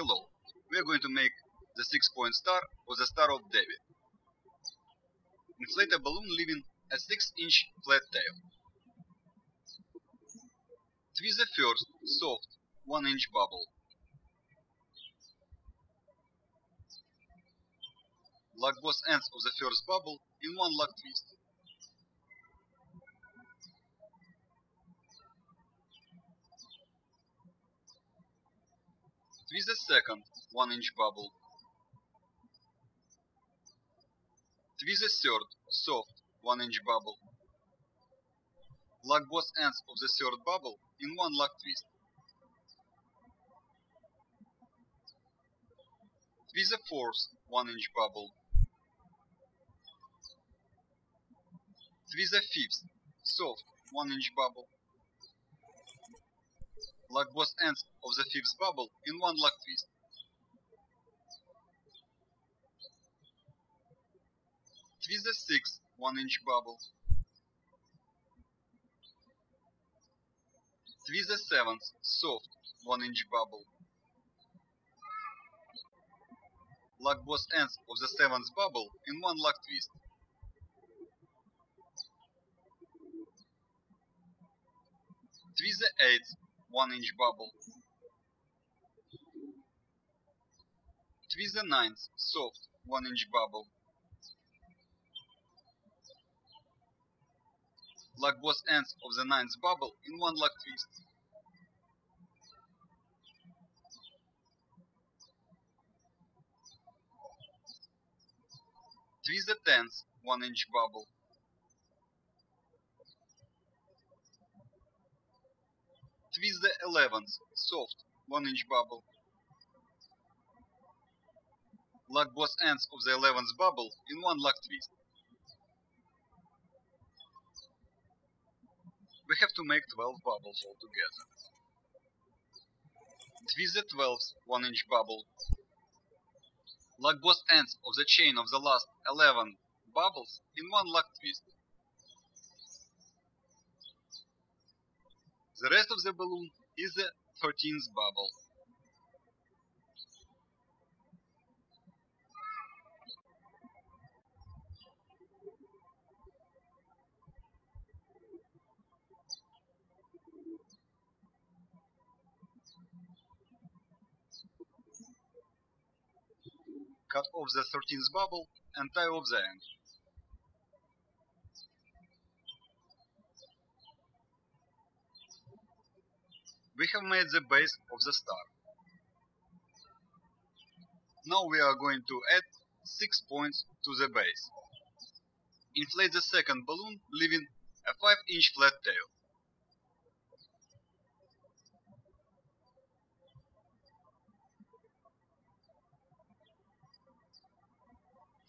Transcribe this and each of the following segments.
We are going to make the 6-point star or the Star of David. Inflate a balloon leaving a 6-inch flat tail. Twist the first, soft, 1-inch bubble. Lock both ends of the first bubble in one lock twist. Twist the second 1 inch bubble. Twist the third soft 1 inch bubble. Lock both ends of the third bubble in one lock twist. Twist the fourth 1 inch bubble. Twist the fifth soft 1 inch bubble. Lock both ends of the fifth bubble in one lock twist. Twist the sixth 1 inch bubble. Twist the seventh soft 1 inch bubble. Lock both ends of the seventh bubble in one lock twist. Twist the eighth 1 inch bubble. Twist the ninth, soft, 1 inch bubble. Lock both ends of the ninth bubble in one lock twist. Twist the tenth, 1 inch bubble. Twist the 11th, soft, 1 inch bubble. Lock both ends of the 11th bubble in one lock twist. We have to make 12 bubbles altogether. Twist the 12th 1 inch bubble. Lock both ends of the chain of the last 11 bubbles in one lock twist. The rest of the balloon is the 13th bubble. Cut off the 13th bubble and tie off the end. We have made the base of the star. Now we are going to add 6 points to the base. Inflate the second balloon, leaving a 5 inch flat tail.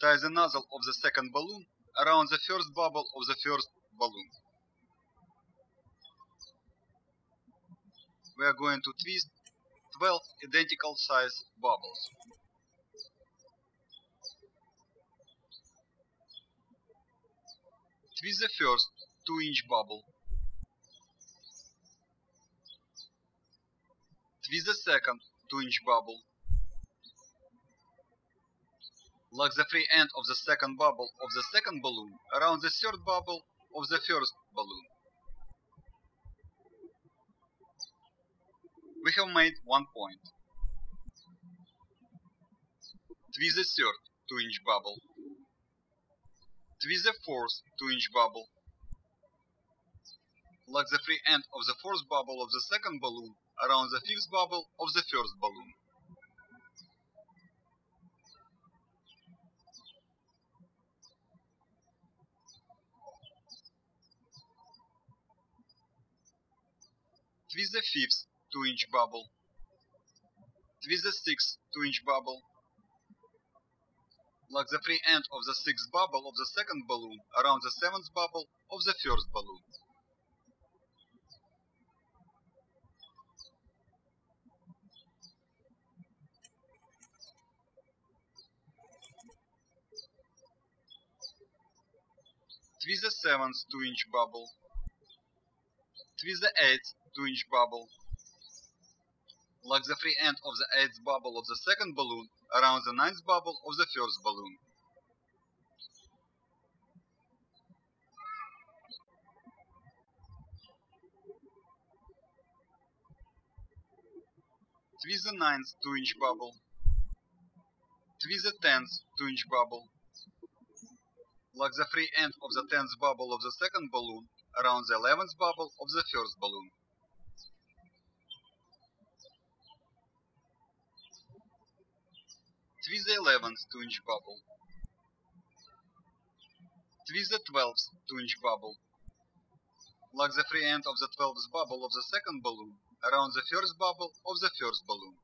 Tie the nozzle of the second balloon around the first bubble of the first balloon. We are going to twist 12 identical size bubbles. Twist the first 2 inch bubble. Twist the second 2 inch bubble. Lock the free end of the second bubble of the second balloon around the third bubble of the first balloon. We have made one point. Twist the third 2 inch bubble. Twist the fourth 2 inch bubble. Lock the free end of the fourth bubble of the second balloon around the fifth bubble of the first balloon. Twist the fifth 2 inch bubble. Twist the sixth 2 inch bubble. Lock the free end of the sixth bubble of the second balloon around the seventh bubble of the first balloon. Twist the seventh 2 inch bubble. Twist the eighth 2 inch bubble. Lock the free end of the eighth bubble of the second balloon around the ninth bubble of the first balloon. Twist the ninth 2-inch bubble. Twist the tenth 2-inch bubble. Lock the free end of the tenth bubble of the second balloon around the eleventh bubble of the first balloon. Twist the eleventh 2-inch bubble. Twist the twelfth 2-inch bubble. Lock the free end of the twelfth bubble of the second balloon around the first bubble of the first balloon.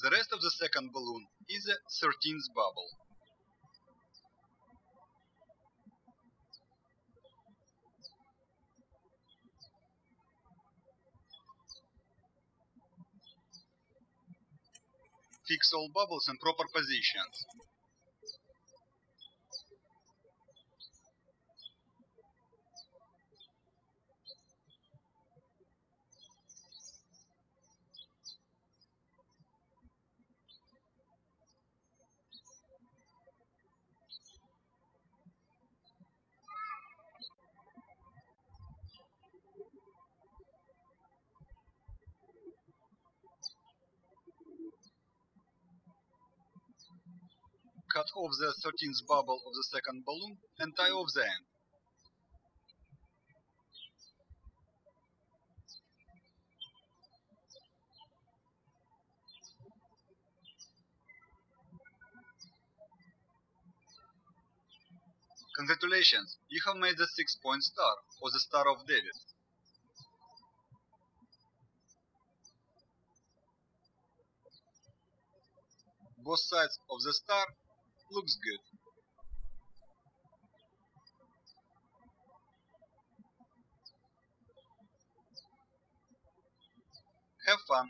The rest of the second balloon is the 13th bubble. Fix all bubbles in proper positions. Cut off the 13th bubble of the second balloon and tie off the end. Congratulations, you have made the 6-point star, or the Star of David. Both sides of the star looks good. Have fun!